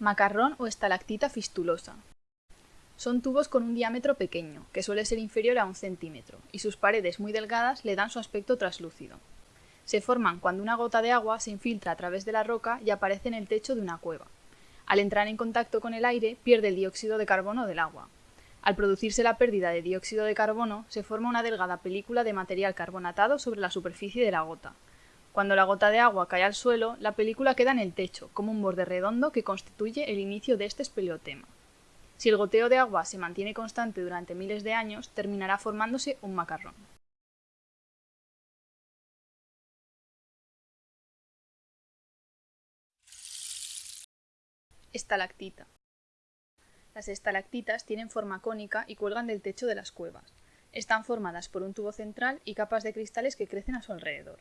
Macarrón o estalactita fistulosa. Son tubos con un diámetro pequeño, que suele ser inferior a un centímetro, y sus paredes muy delgadas le dan su aspecto traslúcido. Se forman cuando una gota de agua se infiltra a través de la roca y aparece en el techo de una cueva. Al entrar en contacto con el aire, pierde el dióxido de carbono del agua. Al producirse la pérdida de dióxido de carbono, se forma una delgada película de material carbonatado sobre la superficie de la gota, cuando la gota de agua cae al suelo, la película queda en el techo, como un borde redondo que constituye el inicio de este espeleotema. Si el goteo de agua se mantiene constante durante miles de años, terminará formándose un macarrón. Estalactita. Las estalactitas tienen forma cónica y cuelgan del techo de las cuevas. Están formadas por un tubo central y capas de cristales que crecen a su alrededor.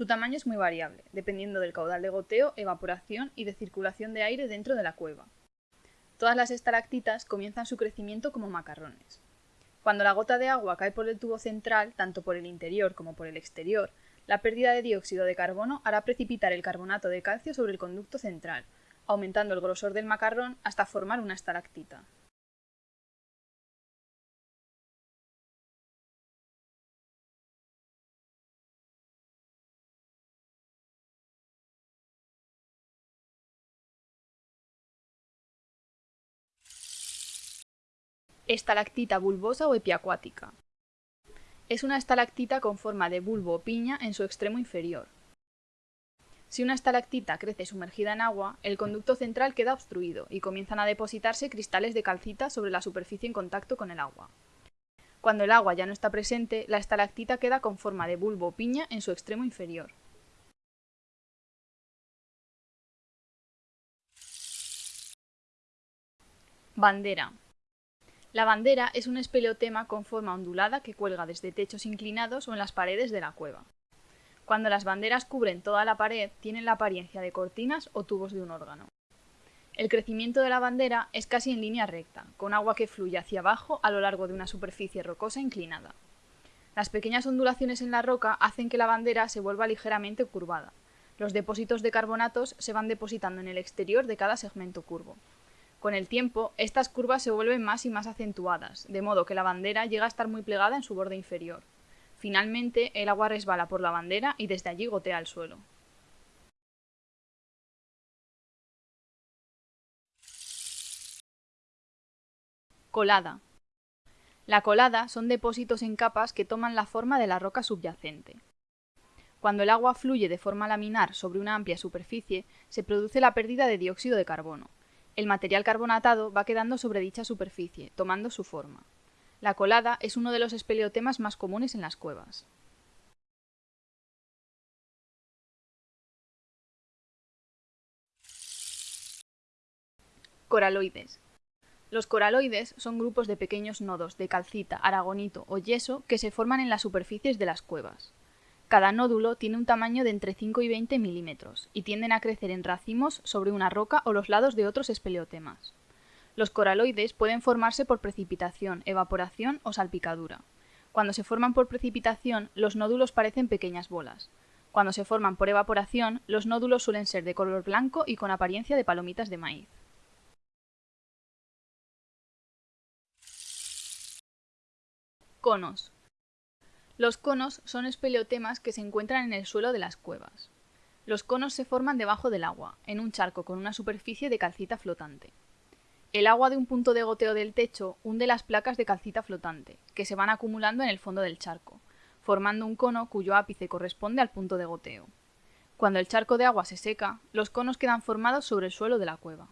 Su tamaño es muy variable, dependiendo del caudal de goteo, evaporación y de circulación de aire dentro de la cueva. Todas las estalactitas comienzan su crecimiento como macarrones. Cuando la gota de agua cae por el tubo central, tanto por el interior como por el exterior, la pérdida de dióxido de carbono hará precipitar el carbonato de calcio sobre el conducto central, aumentando el grosor del macarrón hasta formar una estalactita. Estalactita bulbosa o epiacuática. Es una estalactita con forma de bulbo o piña en su extremo inferior. Si una estalactita crece sumergida en agua, el conducto central queda obstruido y comienzan a depositarse cristales de calcita sobre la superficie en contacto con el agua. Cuando el agua ya no está presente, la estalactita queda con forma de bulbo o piña en su extremo inferior. Bandera. La bandera es un espeleotema con forma ondulada que cuelga desde techos inclinados o en las paredes de la cueva. Cuando las banderas cubren toda la pared, tienen la apariencia de cortinas o tubos de un órgano. El crecimiento de la bandera es casi en línea recta, con agua que fluye hacia abajo a lo largo de una superficie rocosa inclinada. Las pequeñas ondulaciones en la roca hacen que la bandera se vuelva ligeramente curvada. Los depósitos de carbonatos se van depositando en el exterior de cada segmento curvo. Con el tiempo, estas curvas se vuelven más y más acentuadas, de modo que la bandera llega a estar muy plegada en su borde inferior. Finalmente, el agua resbala por la bandera y desde allí gotea al suelo. Colada. La colada son depósitos en capas que toman la forma de la roca subyacente. Cuando el agua fluye de forma laminar sobre una amplia superficie, se produce la pérdida de dióxido de carbono. El material carbonatado va quedando sobre dicha superficie, tomando su forma. La colada es uno de los espeleotemas más comunes en las cuevas. Coraloides. Los coraloides son grupos de pequeños nodos de calcita, aragonito o yeso que se forman en las superficies de las cuevas. Cada nódulo tiene un tamaño de entre 5 y 20 milímetros y tienden a crecer en racimos sobre una roca o los lados de otros espeleotemas. Los coraloides pueden formarse por precipitación, evaporación o salpicadura. Cuando se forman por precipitación, los nódulos parecen pequeñas bolas. Cuando se forman por evaporación, los nódulos suelen ser de color blanco y con apariencia de palomitas de maíz. Conos. Los conos son espeleotemas que se encuentran en el suelo de las cuevas. Los conos se forman debajo del agua, en un charco con una superficie de calcita flotante. El agua de un punto de goteo del techo hunde las placas de calcita flotante, que se van acumulando en el fondo del charco, formando un cono cuyo ápice corresponde al punto de goteo. Cuando el charco de agua se seca, los conos quedan formados sobre el suelo de la cueva.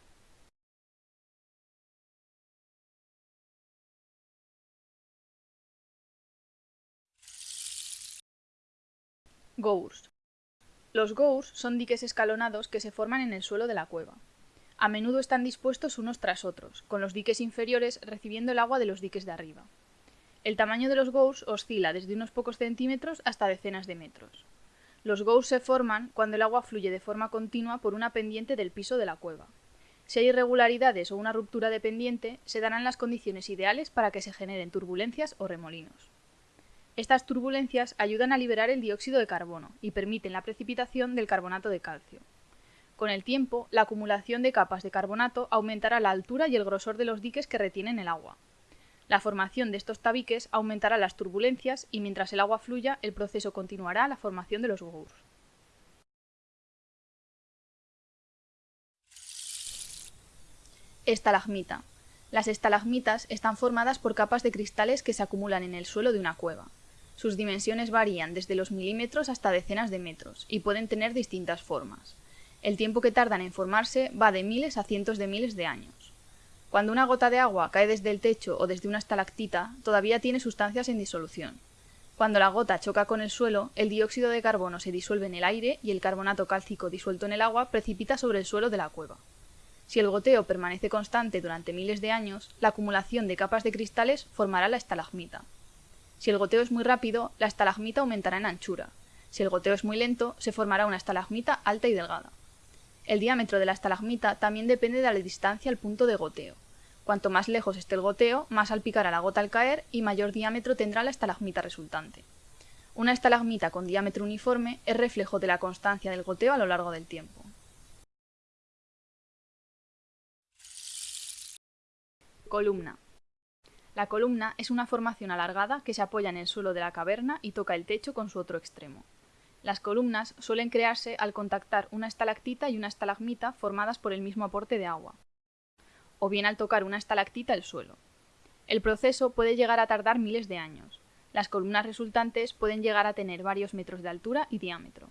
Gours. Los gours son diques escalonados que se forman en el suelo de la cueva. A menudo están dispuestos unos tras otros, con los diques inferiores recibiendo el agua de los diques de arriba. El tamaño de los gours oscila desde unos pocos centímetros hasta decenas de metros. Los gours se forman cuando el agua fluye de forma continua por una pendiente del piso de la cueva. Si hay irregularidades o una ruptura de pendiente, se darán las condiciones ideales para que se generen turbulencias o remolinos. Estas turbulencias ayudan a liberar el dióxido de carbono y permiten la precipitación del carbonato de calcio. Con el tiempo, la acumulación de capas de carbonato aumentará la altura y el grosor de los diques que retienen el agua. La formación de estos tabiques aumentará las turbulencias y mientras el agua fluya, el proceso continuará la formación de los gous. Estalagmita. Las estalagmitas están formadas por capas de cristales que se acumulan en el suelo de una cueva. Sus dimensiones varían desde los milímetros hasta decenas de metros y pueden tener distintas formas. El tiempo que tardan en formarse va de miles a cientos de miles de años. Cuando una gota de agua cae desde el techo o desde una estalactita, todavía tiene sustancias en disolución. Cuando la gota choca con el suelo, el dióxido de carbono se disuelve en el aire y el carbonato cálcico disuelto en el agua precipita sobre el suelo de la cueva. Si el goteo permanece constante durante miles de años, la acumulación de capas de cristales formará la estalagmita. Si el goteo es muy rápido, la estalagmita aumentará en anchura. Si el goteo es muy lento, se formará una estalagmita alta y delgada. El diámetro de la estalagmita también depende de la distancia al punto de goteo. Cuanto más lejos esté el goteo, más salpicará la gota al caer y mayor diámetro tendrá la estalagmita resultante. Una estalagmita con diámetro uniforme es reflejo de la constancia del goteo a lo largo del tiempo. Columna. La columna es una formación alargada que se apoya en el suelo de la caverna y toca el techo con su otro extremo. Las columnas suelen crearse al contactar una estalactita y una estalagmita formadas por el mismo aporte de agua, o bien al tocar una estalactita el suelo. El proceso puede llegar a tardar miles de años. Las columnas resultantes pueden llegar a tener varios metros de altura y diámetro.